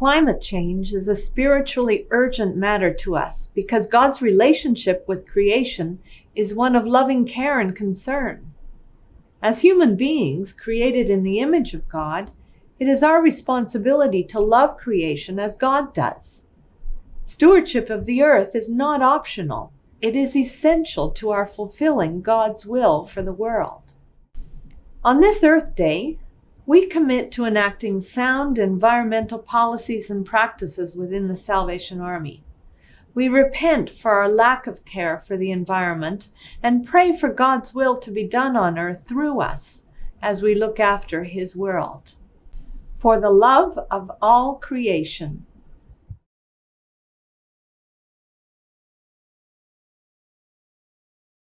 Climate change is a spiritually urgent matter to us because God's relationship with creation is one of loving care and concern. As human beings created in the image of God, it is our responsibility to love creation as God does. Stewardship of the earth is not optional. It is essential to our fulfilling God's will for the world. On this Earth Day, we commit to enacting sound environmental policies and practices within the Salvation Army. We repent for our lack of care for the environment and pray for God's will to be done on earth through us as we look after His world. For the love of all creation,